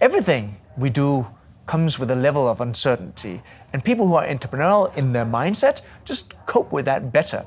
everything we do comes with a level of uncertainty. And people who are entrepreneurial in their mindset just cope with that better.